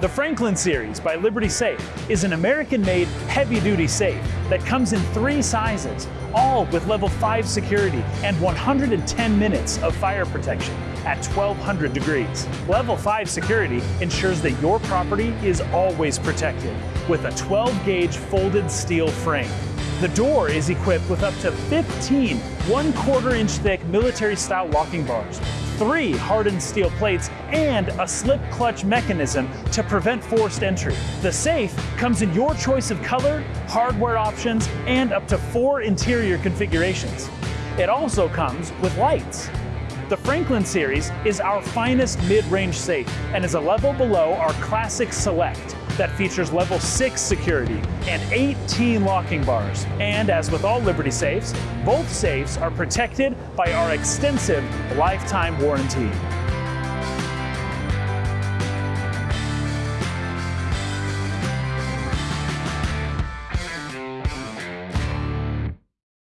The Franklin series by Liberty Safe is an American-made heavy-duty safe that comes in three sizes, all with level 5 security and 110 minutes of fire protection at 1200 degrees. Level 5 security ensures that your property is always protected with a 12-gauge folded steel frame. The door is equipped with up to 15 one quarter inch thick military style locking bars three hardened steel plates, and a slip clutch mechanism to prevent forced entry. The safe comes in your choice of color, hardware options, and up to four interior configurations. It also comes with lights. The Franklin series is our finest mid-range safe and is a level below our classic Select that features level 6 security and 18 locking bars. And as with all Liberty safes, both safes are protected by our extensive lifetime warranty.